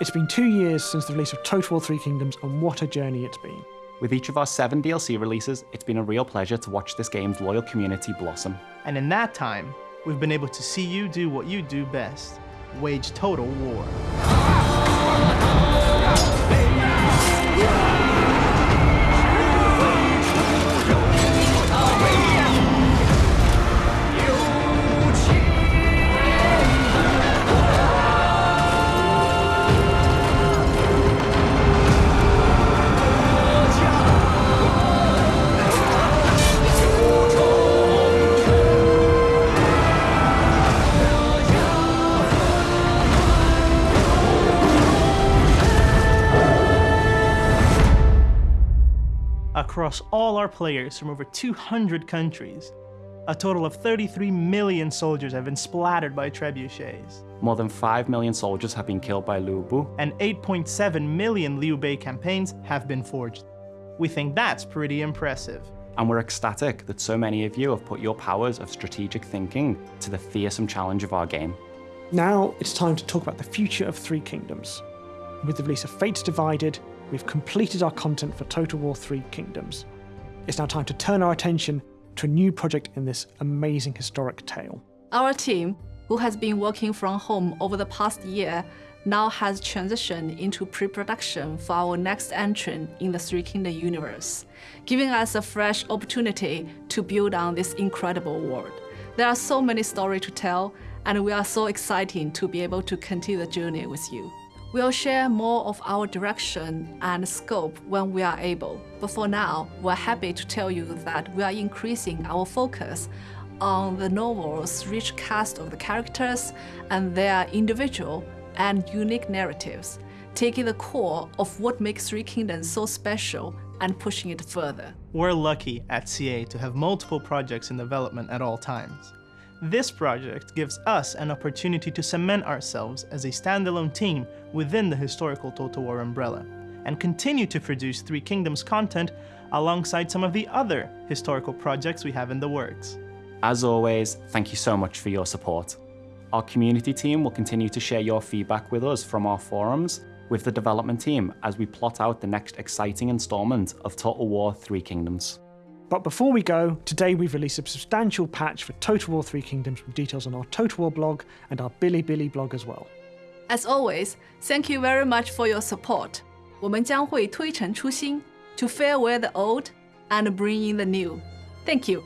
It's been two years since the release of Total War 3 Kingdoms, and what a journey it's been. With each of our seven DLC releases, it's been a real pleasure to watch this game's loyal community blossom. And in that time, we've been able to see you do what you do best wage total war. Across all our players from over 200 countries. A total of 33 million soldiers have been splattered by trebuchets. More than 5 million soldiers have been killed by Lu Bu. And 8.7 million Liu Bei campaigns have been forged. We think that's pretty impressive. And we're ecstatic that so many of you have put your powers of strategic thinking to the fearsome challenge of our game. Now it's time to talk about the future of Three Kingdoms. With the release of Fates Divided, we've completed our content for Total War 3 Kingdoms. It's now time to turn our attention to a new project in this amazing historic tale. Our team, who has been working from home over the past year, now has transitioned into pre-production for our next entry in the Three Kingdom universe, giving us a fresh opportunity to build on this incredible world. There are so many stories to tell, and we are so excited to be able to continue the journey with you. We'll share more of our direction and scope when we are able. But for now, we're happy to tell you that we are increasing our focus on the novel's rich cast of the characters and their individual and unique narratives, taking the core of what makes Three Kingdoms so special and pushing it further. We're lucky at CA to have multiple projects in development at all times. This project gives us an opportunity to cement ourselves as a standalone team within the historical Total War umbrella, and continue to produce Three Kingdoms content alongside some of the other historical projects we have in the works. As always, thank you so much for your support. Our community team will continue to share your feedback with us from our forums with the development team as we plot out the next exciting installment of Total War Three Kingdoms. But before we go, today we've released a substantial patch for Total War 3 Kingdoms with details on our Total War blog and our Bilibili blog as well. As always, thank you very much for your support. 我们将会推陈出新 to farewell the old and bring in the new. Thank you.